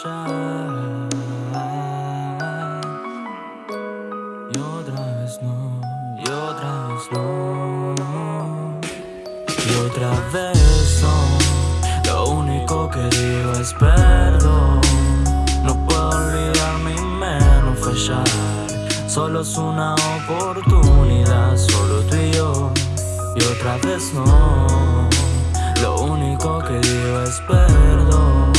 Y otra vez no, y otra vez no, no. Y otra vez no, lo único que digo es perdón. No puedo olvidarme y menos fallar. Solo es una oportunidad, solo tú y yo. Y otra vez no, lo único que digo es perdón.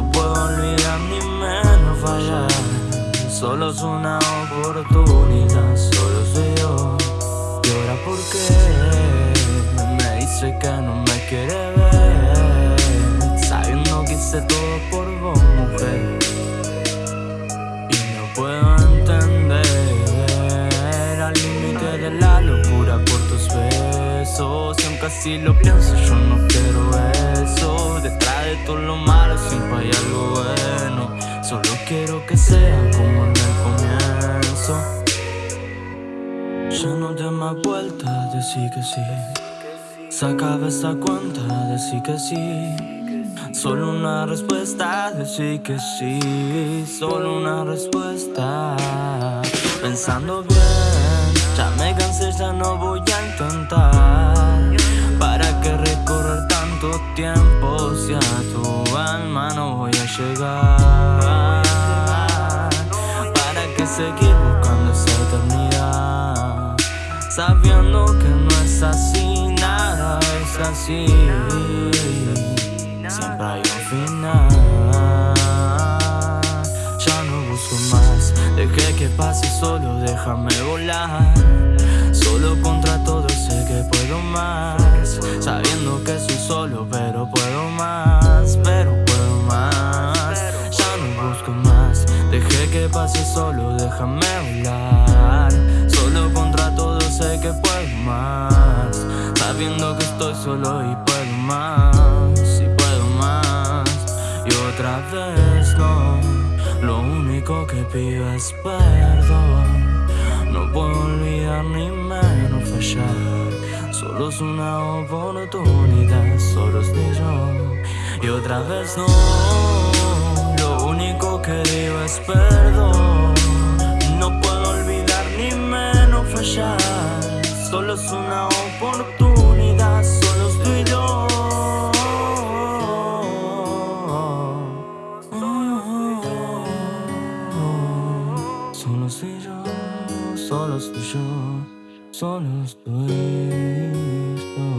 No puedo olvidar ni menos fallar. Solo es una oportunidad, solo soy yo. Y ahora por qué me dice que no me quiere ver. Sabiendo que hice todo por vos, mujer. Y no puedo entender Al límite de la locura por tus besos. Y aunque así lo pienso, yo no quiero Detrás de todo lo malo siempre hay algo bueno. Solo quiero que sea como en el comienzo. Ya no te más vuelta, decir que sí. Se acaba esa cuenta, decir que sí. Solo una respuesta, decir que sí. Solo una respuesta. Pensando bien, ya me cansé, ya no voy a si a tu alma no voy a llegar? ¿Para qué seguir buscando esa eternidad? Sabiendo que no es así, nada es así Siempre hay un final Ya no busco más, dejé que pase solo, déjame volar que pase solo, déjame volar Solo contra todo sé que puedo más. Sabiendo que estoy solo y puedo más Y puedo más. Y otra vez no. Lo único que pido es perdón. No puedo olvidar ni menos fallar. Solo es una oportunidad, solo estoy yo. Y otra vez no es perdón. No puedo olvidar ni menos fallar. Solo es una oportunidad, solo estoy yo Solo soy yo solo estoy yo, solo estoy yo.